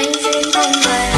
Nhân duyên không về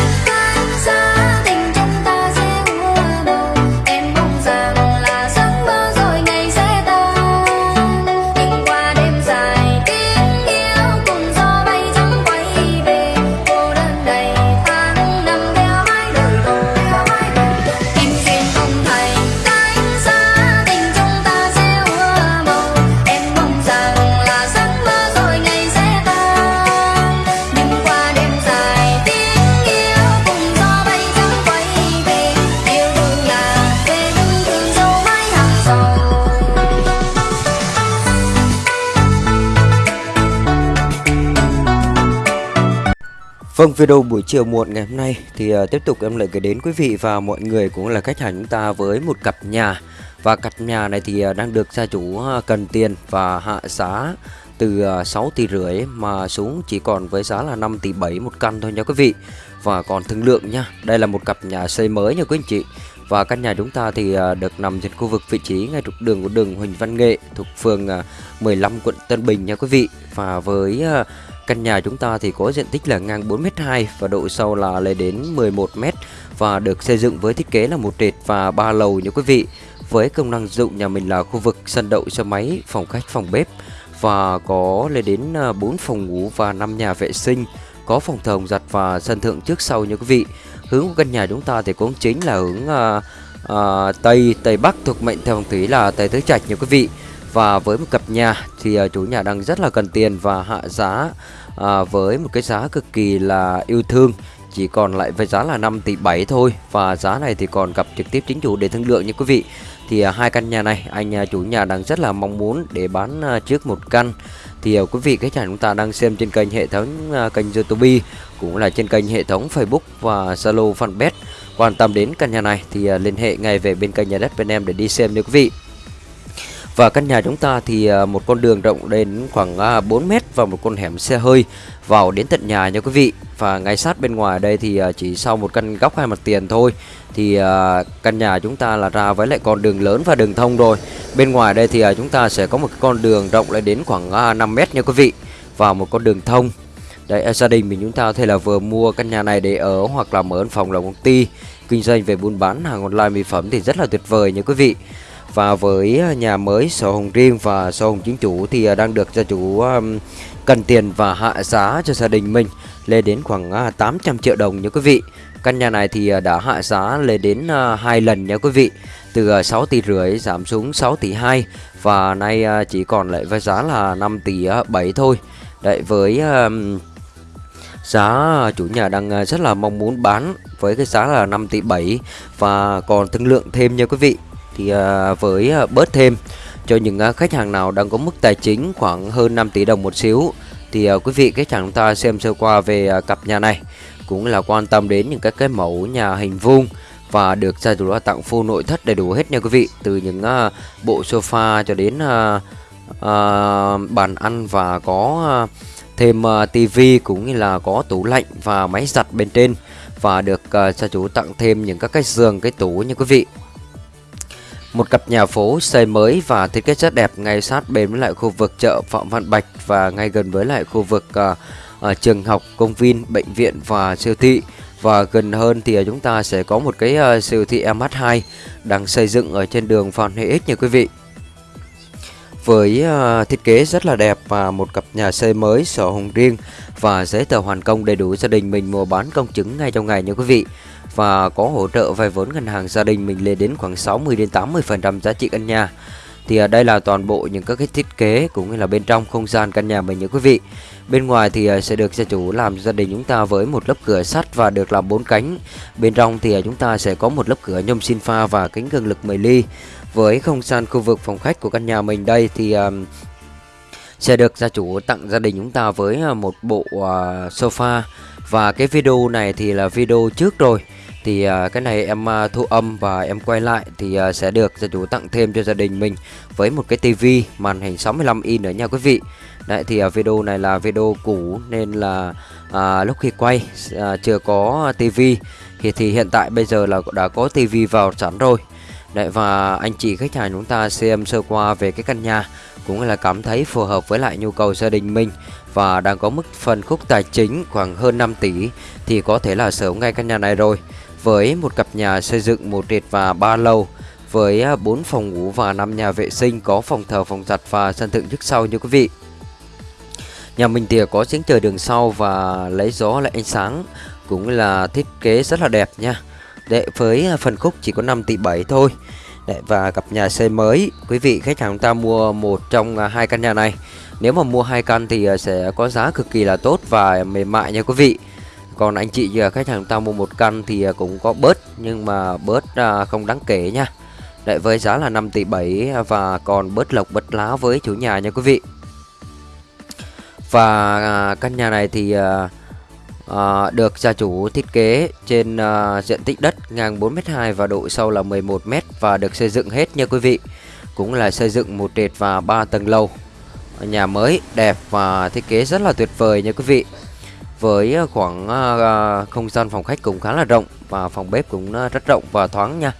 Vâng, video buổi chiều muộn ngày hôm nay thì uh, tiếp tục em lại gửi đến quý vị và mọi người cũng là khách hàng chúng ta với một cặp nhà và cặp nhà này thì uh, đang được gia chủ uh, cần tiền và hạ giá từ uh, 6 tỷ rưỡi mà xuống chỉ còn với giá là 5 tỷ 7 một căn thôi nha quý vị và còn thương lượng nha. Đây là một cặp nhà xây mới nha quý anh chị. Và căn nhà chúng ta thì à, được nằm trên khu vực vị trí ngay trục đường của đường Huỳnh Văn Nghệ thuộc phường à, 15 quận Tân Bình nha quý vị. Và với à, Căn nhà chúng ta thì có diện tích là ngang 4m2 và độ sâu là lên đến 11m và được xây dựng với thiết kế là một trệt và ba lầu nha quý vị. Với công năng dụng nhà mình là khu vực sân đậu xe máy, phòng khách, phòng bếp và có lên đến 4 phòng ngủ và 5 nhà vệ sinh, có phòng thờ giặt và sân thượng trước sau nha quý vị. Hướng của căn nhà chúng ta thì cũng chính là hướng uh, uh, Tây Tây Bắc thuộc mệnh theo phong thủy là Tây Tứ Trạch nha quý vị. Và với một cặp nhà thì uh, chủ nhà đang rất là cần tiền và hạ giá uh, với một cái giá cực kỳ là yêu thương. Chỉ còn lại với giá là 5 tỷ 7 thôi và giá này thì còn gặp trực tiếp chính chủ để thương lượng nha quý vị. Thì uh, hai căn nhà này anh uh, chủ nhà đang rất là mong muốn để bán uh, trước một căn. Thì uh, quý vị cái nhà chúng ta đang xem trên kênh hệ thống uh, kênh YouTube cũng là trên kênh hệ thống Facebook và Zalo fanpage quan tâm đến căn nhà này thì à, liên hệ ngay về bên kênh nhà đất bên em để đi xem nha quý vị và căn nhà chúng ta thì à, một con đường rộng đến khoảng à, 4 mét và một con hẻm xe hơi vào đến tận nhà nha quý vị. Và ngay sát bên ngoài đây thì chỉ sau một căn góc hai mặt tiền thôi thì căn nhà chúng ta là ra với lại con đường lớn và đường thông rồi. Bên ngoài đây thì chúng ta sẽ có một con đường rộng lại đến khoảng 5 mét nha quý vị và một con đường thông. Đấy, à, gia đình mình chúng ta có thể là vừa mua căn nhà này để ở hoặc là mở văn phòng làm công ty kinh doanh về buôn bán hàng online mỹ phẩm thì rất là tuyệt vời nha quý vị. Và với à, nhà mới sổ hồng riêng và sổ hồng chính chủ thì à, đang được gia chủ cần tiền và hạ giá cho gia đình mình lên đến khoảng 800 triệu đồng nha quý vị. Căn nhà này thì đã hạ giá lên đến hai lần nha quý vị. Từ 6 tỷ rưỡi giảm xuống 6 tỷ 2 và nay chỉ còn lại với giá là 5 tỷ 7 thôi. Đấy với giá chủ nhà đang à, rất là mong muốn bán với cái giá là 5 tỷ 7 và còn thương lượng thêm nha quý vị. Thì à, với à, bớt thêm cho những khách hàng nào đang có mức tài chính khoảng hơn 5 tỷ đồng một xíu, thì quý vị khách hàng ta xem sơ qua về cặp nhà này. Cũng là quan tâm đến những cái cái mẫu nhà hình vuông và được gia chủ đã tặng full nội thất đầy đủ hết nha quý vị. Từ những bộ sofa cho đến bàn ăn và có thêm ờ, uh, tivi cũng như là có tủ lạnh và máy giặt bên trên và được uh, gia chủ tặng thêm những các cái giường cái tủ như quý vị. Một cặp nhà phố xây mới và thiết kế rất đẹp ngay sát bên với lại khu vực chợ Phạm Văn Bạch và ngay gần với lại khu vực uh, uh, trường học, công viên, bệnh viện và siêu thị. Và gần hơn thì chúng ta sẽ có một cái uh, siêu thị MH2 đang xây dựng ở trên đường Phan Huy Ích nha quý vị với ờ, thiết kế rất là đẹp và một cặp nhà xây mới, sổ hồng riêng và giấy tờ hoàn công đầy đủ gia đình mình mua bán công chứng ngay trong ngày nha quý vị. Và có hỗ trợ vay vốn ngân hàng gia đình mình lên đến khoảng 60 đến 80 phần trăm giá trị căn nhà thì ở đây là toàn bộ những các cái thiết kế cũng như là bên trong không gian căn nhà mình nhé quý vị. Bên ngoài thì à, sẽ được gia chủ làm gia đình chúng ta với một lớp cửa sắt và được làm bốn cánh. Bên trong thì à, chúng ta sẽ có một lớp cửa nhôm xin pha và kính cường lực 10 ly. Với không gian khu vực phòng khách của căn nhà mình đây thì sẽ được gia chủ tặng gia đình chúng ta với một bộ sofa. Và cái video này thì là video trước rồi thì uh, cái này em uh, thu âm và em quay lại thì uh, sẽ được gia chủ tặng thêm cho gia đình mình với một cái tivi màn hình 65 inch nữa nha quý vị Đấy thì uh, video này là video cũ nên là uh, lúc khi quay uh, chưa có tivi thì thì hiện tại bây giờ là đã có tivi vào sẵn rồi Đấy và anh chị khách hàng chúng ta xem sơ qua về cái căn nhà cũng là cảm thấy phù hợp với lại nhu cầu gia đình mình và đang có mức phân khúc tài chính khoảng hơn 5 tỷ thì có thể là sở ngay căn nhà này rồi. Với một cặp nhà xây dựng một trệt và ba lầu với à, 4 phòng ngủ và 5 nhà vệ sinh có phòng thờ, phòng giặt và sân thượng trước sau như quý vị. Nhà mình thì có giếng trời đường sau và lấy gió lại ánh sáng cũng là thiết kế rất là đẹp nha. Để với à, phần khúc chỉ có 5 tỷ 7 thôi. Để và cặp nhà xây mới quý vị khách hàng ta mua một trong à, hai căn nhà này nếu mà mua hai căn thì sẽ có giá cực kỳ là tốt và mềm mại nha quý vị còn anh chị à, khách hàng chúng ta mua một căn thì à, cũng có bớt nhưng mà bớt à, không đáng kể nha. Đấy, với giá là 5 tỷ 7 và còn bớt lộc bớt lá với chủ nhà nha quý vị. Và à, căn nhà này thì à, à, được gia chủ thiết kế trên à, diện tích đất ngang 4m2 và độ sâu là 11m và được xây dựng hết nha quý vị. Cũng là xây dựng một trệt và 3 tầng lầu. Nhà mới đẹp và thiết kế rất là tuyệt vời nha quý vị với ờ, khoảng ờ, ờ, không gian phòng khách cũng khá là rộng và phòng bếp cũng rất rộng và thoáng nha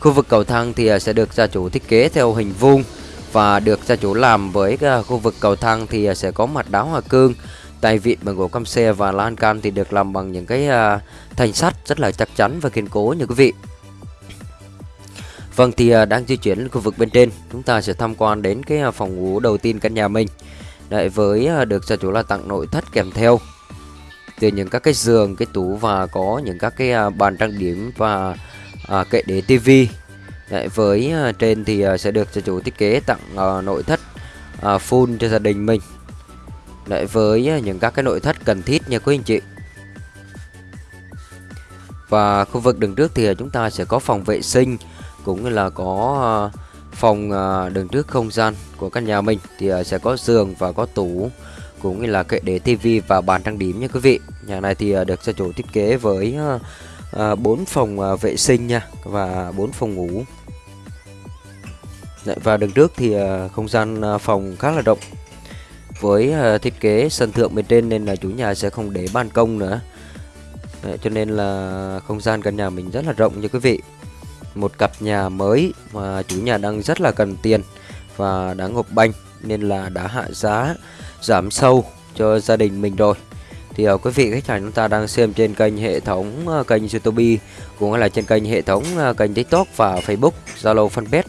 Khu vực cầu thang thì sẽ được gia chủ thiết kế theo hình vuông và được gia chủ làm với khu vực cầu thang thì sẽ có mặt đá hoa cương, tay vịn bằng gỗ cam xe và lan can thì được làm bằng những cái thanh sắt rất là chắc chắn và kiên cố như quý vị. Vâng thì đang di chuyển khu vực bên trên, chúng ta sẽ tham quan đến cái phòng ngủ đầu tiên căn nhà mình. Đấy với được gia chủ là tặng nội thất kèm theo từ những các cái giường, cái tủ và có những các cái à, bàn trang điểm và à, kệ để tivi Đấy, với à, trên thì à, sẽ được cho chủ thiết kế tặng à, nội thất à, full cho gia đình mình. Đấy, với à, những các cái nội thất cần thiết nha quý anh chị. Và khu vực đường trước thì à, chúng ta sẽ có phòng vệ sinh cũng như là có à, phòng à, đường trước không gian của căn nhà mình. Thì à, sẽ có giường và có tủ cũng như là kệ để tivi và bàn trang điểm nha quý vị. Nhà này thì à, được gia chủ thiết kế với à, à, bốn 4 phòng vệ sinh nha và 4 phòng ngủ. Và đường trước thì không gian phòng khá là rộng. Với thiết kế sân thượng bên trên nên là chủ nhà sẽ không để ban công nữa. Đấy, cho nên là không gian căn nhà mình rất là rộng nha quý vị. Một cặp nhà mới mà chủ nhà đang rất là cần tiền và đã ngộp banh nên là đã hạ giá giảm sâu cho gia đình mình rồi thì uh, quý vị khách hàng chúng ta đang xem trên kênh hệ thống uh, kênh YouTube cũng là trên kênh hệ thống uh, kênh TikTok và Facebook, Zalo fanpage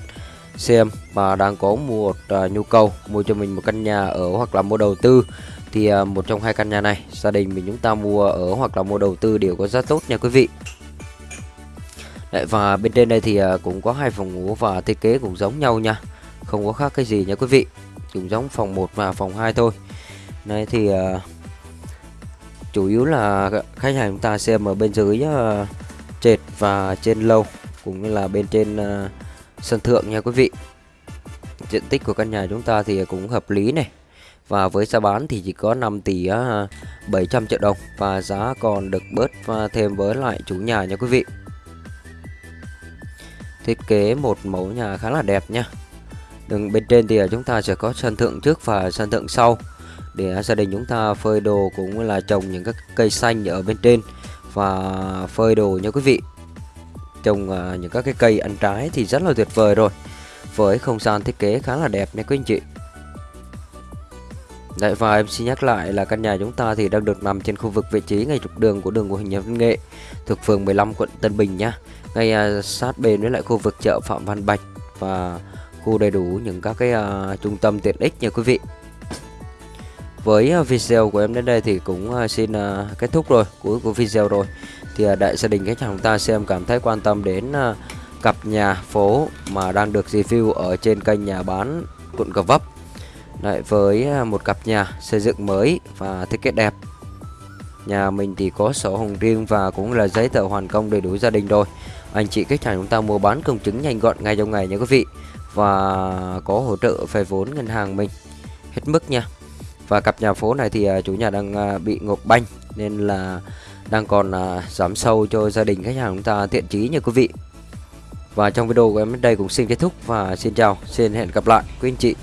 xem mà đang có một uh, nhu cầu mua cho mình một căn nhà ở hoặc là mua đầu tư thì uh, một trong hai căn nhà này gia đình mình chúng ta mua ở hoặc là mua đầu tư đều có giá tốt nha quý vị. Đấy, và bên trên đây thì uh, cũng có hai phòng ngủ và thiết kế cũng giống nhau nha. Không có khác cái gì nha quý vị. Cũng giống phòng 1 và phòng 2 thôi. Đấy thì uh, chủ yếu là khách hàng chúng ta xem ở bên dưới uh, trệt và trên lâu cũng như là bên trên uh, sân thượng nha quý vị. Diện tích của căn nhà chúng ta thì cũng hợp lý này. Và với giá bán thì chỉ có 5 tỷ 700 triệu đồng và giá còn được bớt thêm với lại chủ nhà nha quý vị. Thiết kế một mẫu nhà khá là đẹp nha đường bên trên thì à, chúng ta sẽ có sân thượng trước và sân thượng sau. Để à, gia đình chúng ta phơi đồ cũng là trồng những các cây xanh ở bên trên và phơi đồ nha quý vị. Trồng à, những các cái cây ăn trái thì rất là tuyệt vời rồi, với không gian thiết kế khá là đẹp nha quý anh chị. Đấy, và em xin nhắc lại là căn nhà chúng ta thì đang được nằm trên khu vực vị trí ngay trục đường của đường của hình nhà Văn Nghệ, thuộc phường 15 quận Tân Bình nhá ngay sát bên với lại khu vực chợ Phạm Văn Bạch và khu đầy đủ những các cái uh, trung tâm tiện ích nha quý vị. Với à, video của em đến đây thì cũng à, xin kết thúc rồi cuối của video rồi. Thì đại gia đình khách hàng chúng ta xem cảm thấy quan tâm đến cặp nhà phố mà đang được review ở trên kênh nhà bán quận Gò Vấp. Lại với một cặp nhà xây dựng mới và thiết kế đẹp. Nhà mình thì có sổ hồng riêng và cũng là giấy tờ hoàn công đầy đủ gia đình rồi. Anh chị khách hàng chúng ta mua bán công chứng nhanh gọn ngay trong ngày nha quý vị. Và có hỗ trợ về vốn ngân hàng mình. Hết mức nha. Và cặp nhà phố này thì à, chủ nhà đang à, bị ngộp banh nên là đang còn à, giảm sâu cho gia đình khách hàng chúng ta thiện chí nha quý vị. Và trong video của em đến đây cũng xin kết thúc và xin chào, xin hẹn gặp lại quý anh chị.